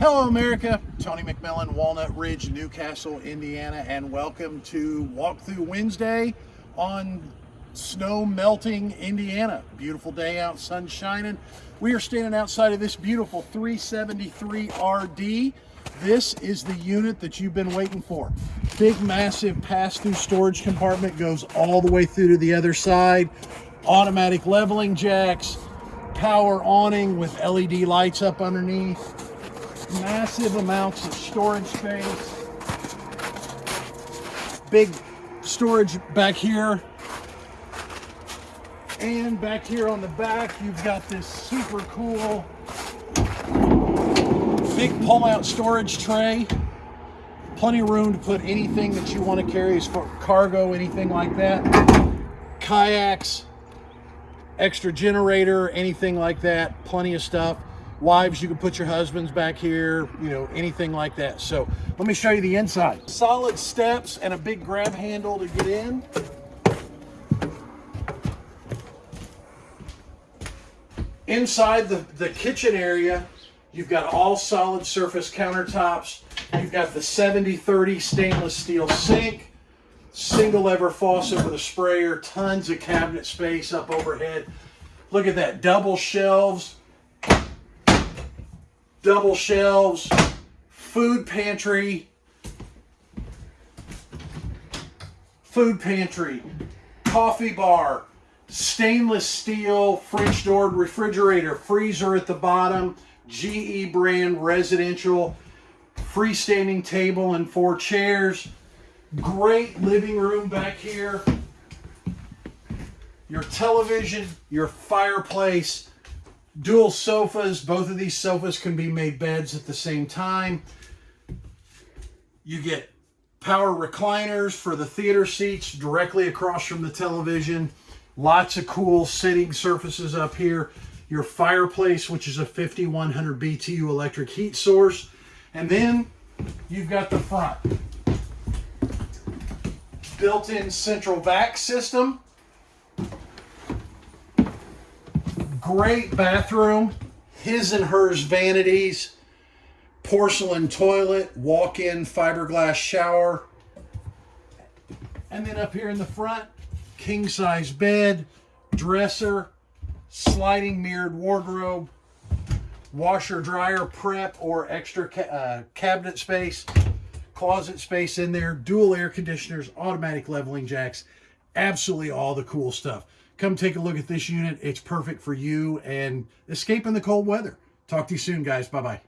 Hello, America. Tony McMillan, Walnut Ridge, Newcastle, Indiana, and welcome to Walkthrough Wednesday on snow melting Indiana. Beautiful day out, sun shining. We are standing outside of this beautiful 373 RD. This is the unit that you've been waiting for. Big, massive pass-through storage compartment goes all the way through to the other side. Automatic leveling jacks, power awning with LED lights up underneath massive amounts of storage space. Big storage back here. And back here on the back, you've got this super cool big pull-out storage tray. Plenty of room to put anything that you want to carry as far cargo, anything like that. Kayaks, extra generator, anything like that. Plenty of stuff wives you can put your husbands back here you know anything like that. So let me show you the inside. Solid steps and a big grab handle to get in. Inside the the kitchen area you've got all solid surface countertops. You've got the 70 30 stainless steel sink single lever faucet with a sprayer tons of cabinet space up overhead. Look at that double shelves double shelves, food pantry, food pantry, coffee bar, stainless steel French door refrigerator, freezer at the bottom, GE brand residential, freestanding table and four chairs, great living room back here, your television, your fireplace, dual sofas. Both of these sofas can be made beds at the same time. You get power recliners for the theater seats directly across from the television. Lots of cool sitting surfaces up here. Your fireplace, which is a 5100 BTU electric heat source. And then you've got the front. Built-in central vac system Great bathroom, his and hers vanities, porcelain toilet, walk-in fiberglass shower. And then up here in the front, king-size bed, dresser, sliding mirrored wardrobe, washer dryer prep or extra ca uh, cabinet space, closet space in there, dual air conditioners, automatic leveling jacks, absolutely all the cool stuff come take a look at this unit. It's perfect for you and escaping the cold weather. Talk to you soon, guys. Bye-bye.